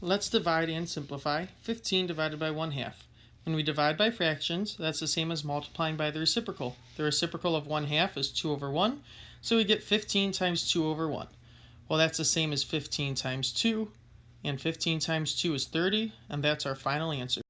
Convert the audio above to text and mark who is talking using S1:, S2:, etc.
S1: let's divide and simplify 15 divided by 1 half. When we divide by fractions, that's the same as multiplying by the reciprocal. The reciprocal of 1 half is 2 over 1, so we get 15 times 2 over 1. Well, that's the same as 15 times 2, and 15 times 2 is 30, and that's our final answer.